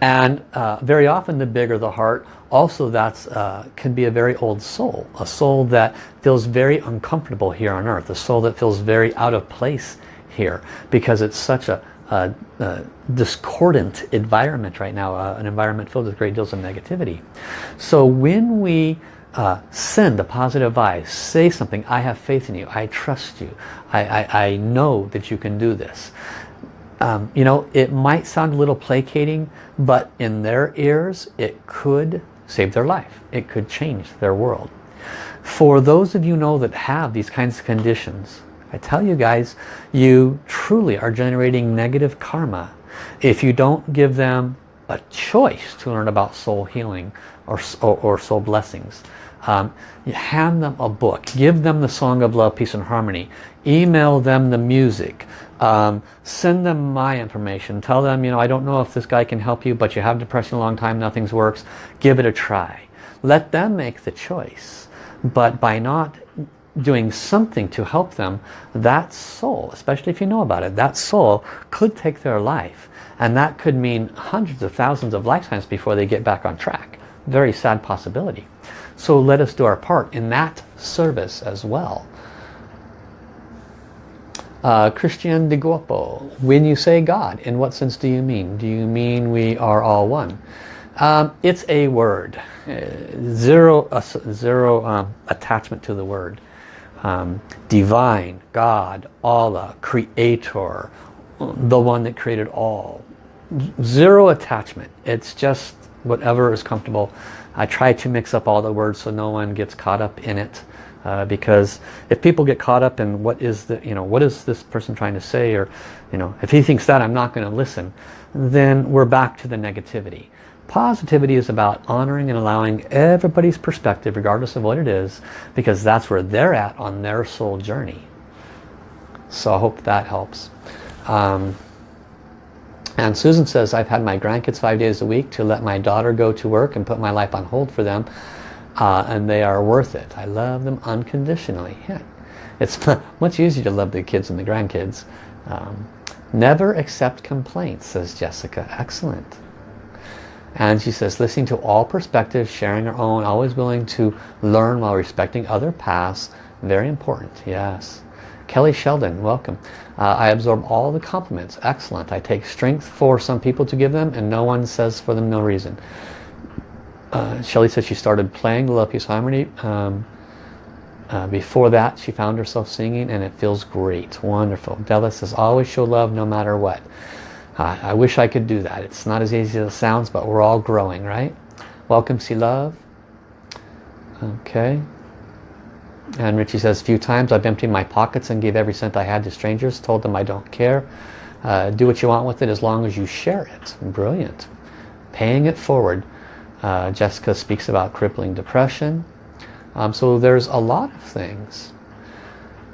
And uh, very often the bigger the heart, also that uh, can be a very old soul. A soul that feels very uncomfortable here on earth. A soul that feels very out of place here because it's such a, a, a discordant environment right now. Uh, an environment filled with great deals of negativity. So when we uh, send a positive vibe. Say something, I have faith in you. I trust you. I, I, I know that you can do this. Um, you know, it might sound a little placating, but in their ears, it could save their life. It could change their world. For those of you know that have these kinds of conditions, I tell you guys, you truly are generating negative karma if you don't give them a choice to learn about soul healing or, or, or soul blessings. Um, hand them a book. Give them the Song of Love, Peace and Harmony. Email them the music. Um, send them my information. Tell them, you know, I don't know if this guy can help you, but you have depression a long time, nothing's works. Give it a try. Let them make the choice. But by not doing something to help them, that soul, especially if you know about it, that soul could take their life. And that could mean hundreds of thousands of lifetimes before they get back on track. Very sad possibility. So let us do our part in that service as well. Uh, Christian de Guapo, when you say God, in what sense do you mean? Do you mean we are all one? Um, it's a word. Uh, zero uh, zero um, attachment to the word. Um, divine, God, Allah, Creator, the one that created all. Zero attachment. It's just whatever is comfortable I try to mix up all the words so no one gets caught up in it. Uh, because if people get caught up in what is the you know what is this person trying to say or you know if he thinks that I'm not going to listen then we're back to the negativity positivity is about honoring and allowing everybody's perspective regardless of what it is because that's where they're at on their soul journey so I hope that helps um, and Susan says, I've had my grandkids five days a week to let my daughter go to work and put my life on hold for them. Uh, and they are worth it. I love them unconditionally. Yeah. It's much easier to love the kids and the grandkids. Um, never accept complaints, says Jessica. Excellent. And she says, listening to all perspectives, sharing her own, always willing to learn while respecting other paths. Very important, yes. Kelly Sheldon, welcome. Uh, I absorb all the compliments. Excellent. I take strength for some people to give them and no one says for them no reason. Uh, Shelly said she started playing the Peace Harmony. Um, uh, before that she found herself singing and it feels great. Wonderful. Della says always show love no matter what. Uh, I wish I could do that. It's not as easy as it sounds but we're all growing, right? Welcome, see love. Okay. And Richie says, a few times I've emptied my pockets and gave every cent I had to strangers, told them I don't care. Uh, do what you want with it as long as you share it. Brilliant. Paying it forward. Uh, Jessica speaks about crippling depression. Um, so there's a lot of things.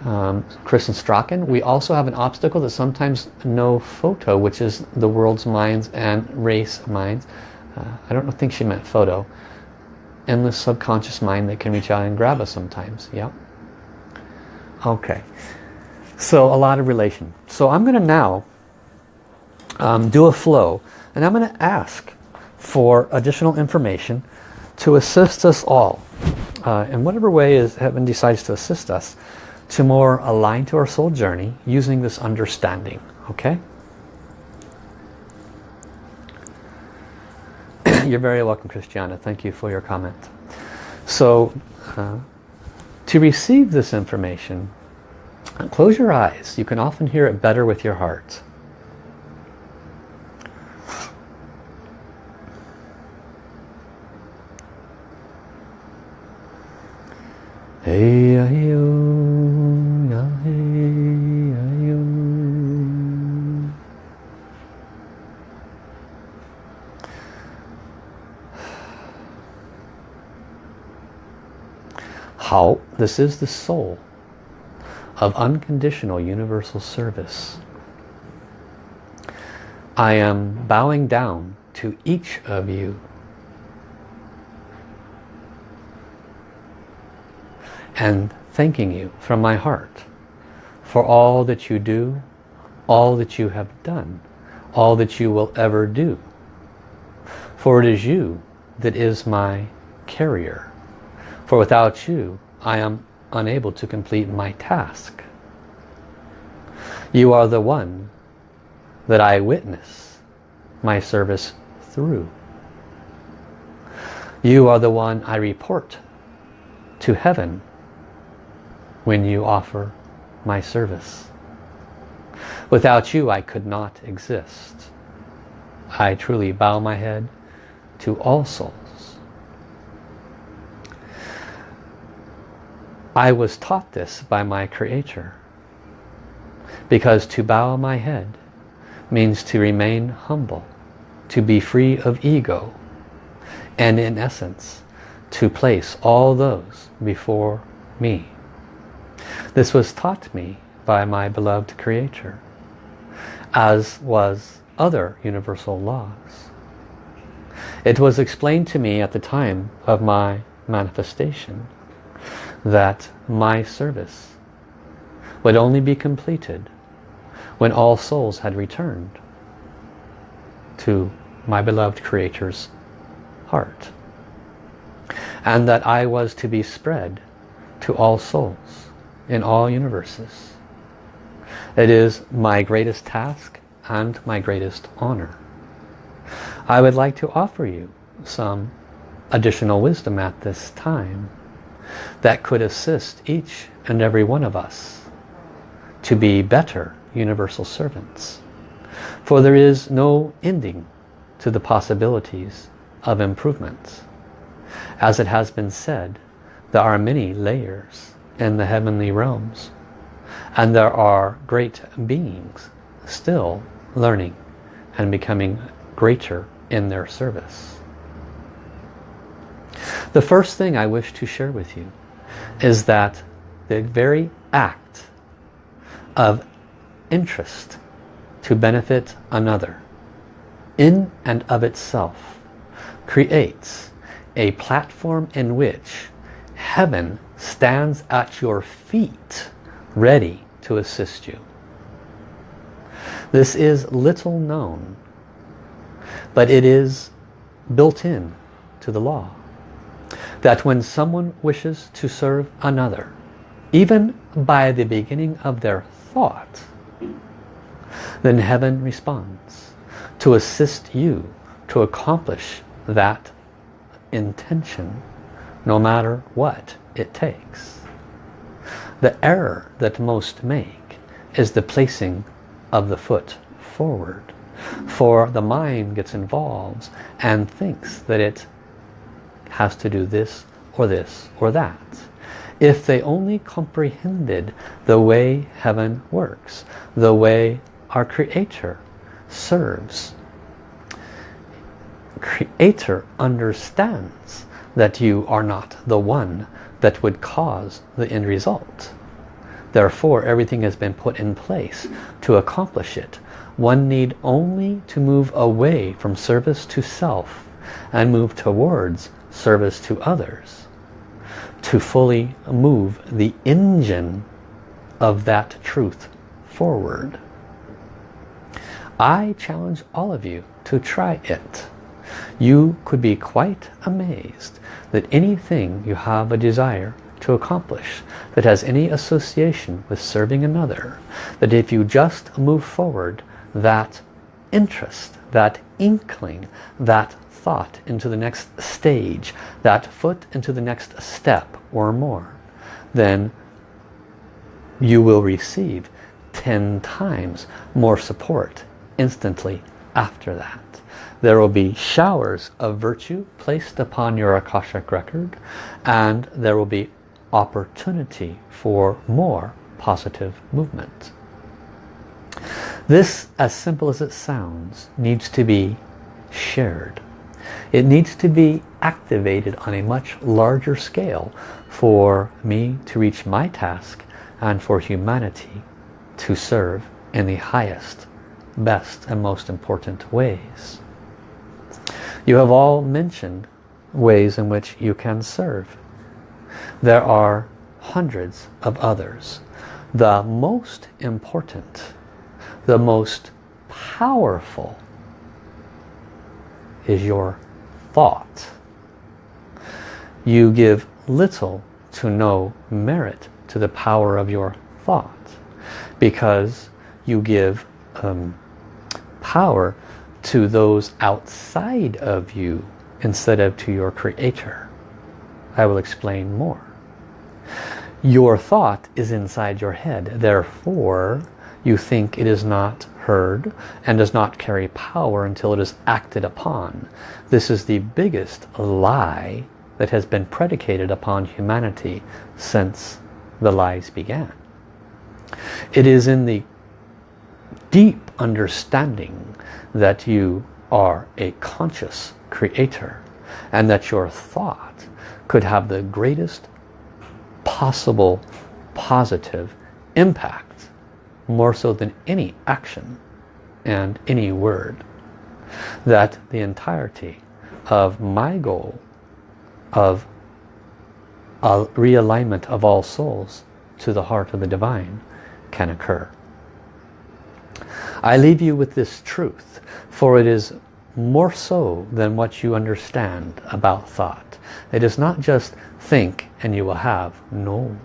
Um, Kristen Strachan, we also have an obstacle that sometimes no photo, which is the world's minds and race minds. Uh, I don't think she meant photo endless subconscious mind that can reach out and grab us sometimes. Yeah. Okay. So a lot of relation. So I'm going to now um, do a flow and I'm going to ask for additional information to assist us all uh, in whatever way is heaven decides to assist us to more align to our soul journey using this understanding. Okay. You're very welcome, Christiana. Thank you for your comment. So, uh, to receive this information, close your eyes. You can often hear it better with your heart. Hey, How? This is the soul of unconditional universal service. I am bowing down to each of you. And thanking you from my heart for all that you do, all that you have done, all that you will ever do. For it is you that is my carrier. For without you, I am unable to complete my task. You are the one that I witness my service through. You are the one I report to heaven when you offer my service. Without you I could not exist. I truly bow my head to all souls. I was taught this by my Creator. Because to bow my head means to remain humble, to be free of ego, and in essence, to place all those before me. This was taught me by my beloved Creator, as was other universal laws. It was explained to me at the time of my manifestation that my service would only be completed when all souls had returned to my beloved Creator's heart. And that I was to be spread to all souls in all universes. It is my greatest task and my greatest honor. I would like to offer you some additional wisdom at this time that could assist each and every one of us to be better universal servants. For there is no ending to the possibilities of improvement. As it has been said, there are many layers in the heavenly realms and there are great beings still learning and becoming greater in their service. The first thing I wish to share with you is that the very act of interest to benefit another in and of itself creates a platform in which heaven stands at your feet ready to assist you. This is little known but it is built in to the law that when someone wishes to serve another, even by the beginning of their thought, then heaven responds to assist you to accomplish that intention no matter what it takes. The error that most make is the placing of the foot forward. For the mind gets involved and thinks that it has to do this or this or that. If they only comprehended the way heaven works, the way our Creator serves. Creator understands that you are not the one that would cause the end result. Therefore, everything has been put in place to accomplish it. One need only to move away from service to self and move towards service to others to fully move the engine of that truth forward. I challenge all of you to try it. You could be quite amazed that anything you have a desire to accomplish that has any association with serving another, that if you just move forward that interest, that inkling, that thought into the next stage, that foot into the next step or more, then you will receive 10 times more support instantly after that. There will be showers of virtue placed upon your Akashic record and there will be opportunity for more positive movement. This, as simple as it sounds, needs to be shared. It needs to be activated on a much larger scale for me to reach my task and for humanity to serve in the highest, best and most important ways. You have all mentioned ways in which you can serve. There are hundreds of others. The most important, the most powerful is your thought. You give little to no merit to the power of your thought because you give um, power to those outside of you instead of to your creator. I will explain more. Your thought is inside your head. Therefore, you think it is not heard and does not carry power until it is acted upon. This is the biggest lie that has been predicated upon humanity since the lies began. It is in the deep understanding that you are a conscious creator and that your thought could have the greatest possible positive impact more so than any action and any word that the entirety of my goal of a realignment of all souls to the heart of the divine can occur. I leave you with this truth, for it is more so than what you understand about thought. It is not just think and you will have. No,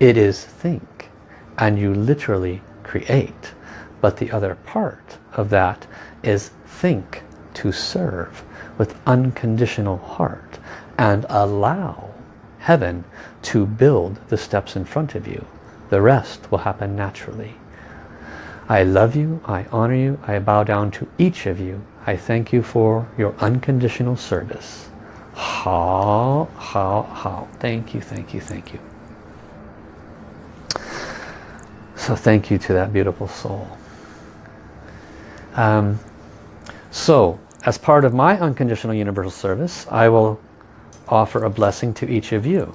it is think and you literally create. But the other part of that is think to serve with unconditional heart and allow heaven to build the steps in front of you. The rest will happen naturally. I love you, I honor you, I bow down to each of you. I thank you for your unconditional service. How, how, how. Thank you, thank you, thank you. So thank you to that beautiful soul. Um, so, as part of my unconditional universal service, I will offer a blessing to each of you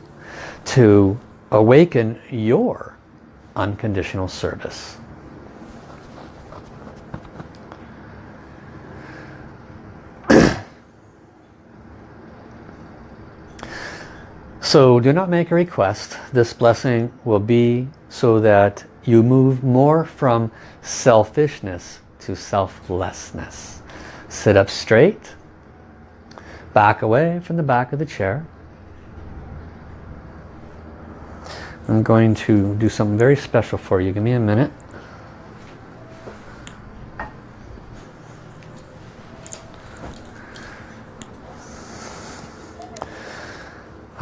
to awaken your unconditional service. So do not make a request. This blessing will be so that you move more from selfishness to selflessness. Sit up straight. Back away from the back of the chair. I'm going to do something very special for you. Give me a minute.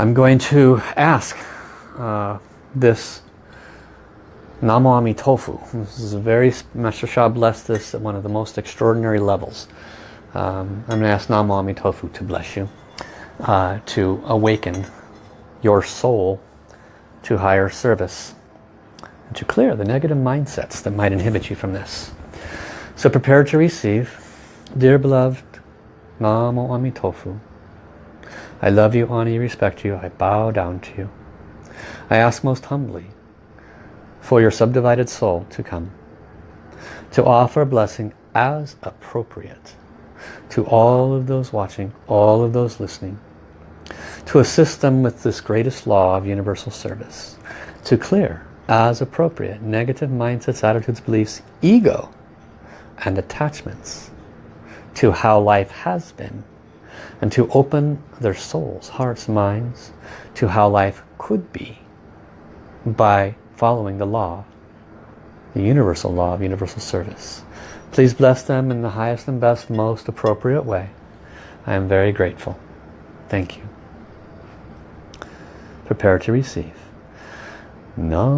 I'm going to ask uh, this Namo Tofu. This is a very, Master Sha blessed this at one of the most extraordinary levels. Um, I'm going to ask Namo Tofu to bless you, uh, to awaken your soul to higher service, and to clear the negative mindsets that might inhibit you from this. So prepare to receive. Dear beloved, Namo Tofu. I love you, honor you, respect you. I bow down to you. I ask most humbly for your subdivided soul to come, to offer a blessing as appropriate to all of those watching, all of those listening, to assist them with this greatest law of universal service, to clear as appropriate negative mindsets, attitudes, beliefs, ego, and attachments to how life has been and to open their souls, hearts, minds to how life could be by following the law, the universal law of universal service. Please bless them in the highest and best, most appropriate way. I am very grateful. Thank you. Prepare to receive. Namo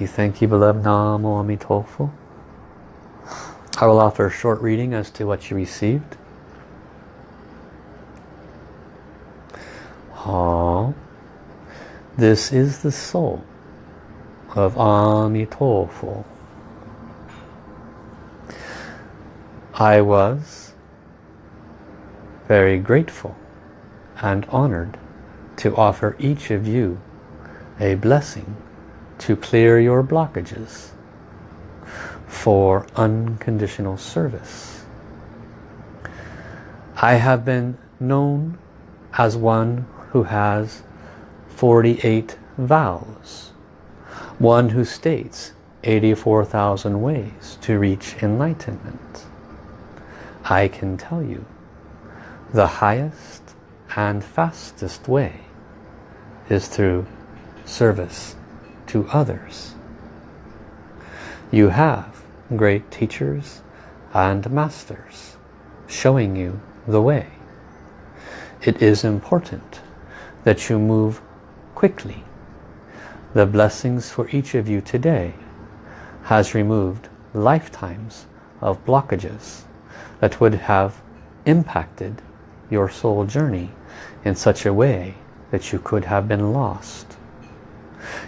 Thank you, thank you, beloved Namo Amitofu. I will offer a short reading as to what you received. Ah, this is the soul of Amitofu. I was very grateful and honored to offer each of you a blessing to clear your blockages for unconditional service. I have been known as one who has 48 vows, one who states 84,000 ways to reach enlightenment. I can tell you the highest and fastest way is through service to others. You have great teachers and masters showing you the way. It is important that you move quickly. The blessings for each of you today has removed lifetimes of blockages that would have impacted your soul journey in such a way that you could have been lost.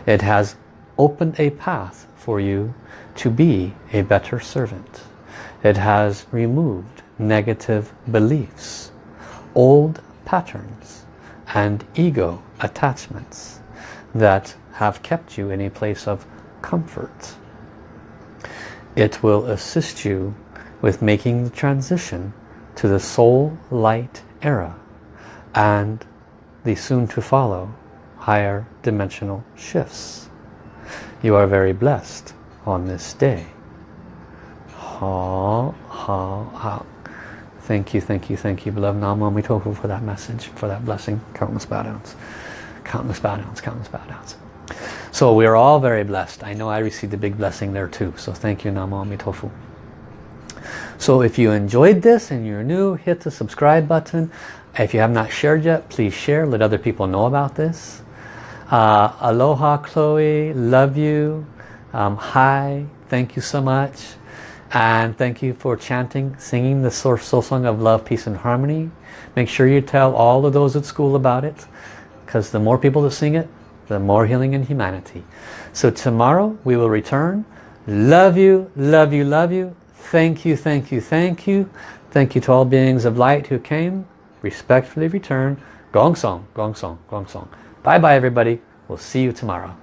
It has opened a path for you to be a better servant. It has removed negative beliefs, old patterns and ego attachments that have kept you in a place of comfort. It will assist you with making the transition to the soul light era and the soon to follow higher dimensional shifts. You are very blessed on this day. Ha, ha, ha. Thank you, thank you, thank you, beloved Namo Amitofu for that message, for that blessing. Countless bow downs. Countless bow downs, countless bow downs. So we are all very blessed. I know I received a big blessing there too. So thank you, Namo Amitofu. So if you enjoyed this and you're new, hit the subscribe button. If you have not shared yet, please share. Let other people know about this. Uh, aloha, Chloe. Love you. Um, hi. Thank you so much. And thank you for chanting, singing the soul song of love, peace and harmony. Make sure you tell all of those at school about it. Because the more people that sing it, the more healing in humanity. So tomorrow we will return. Love you, love you, love you. Thank you, thank you, thank you. Thank you to all beings of light who came. Respectfully return. Gong Song, Gong Song, Gong Song. Bye bye everybody. We'll see you tomorrow.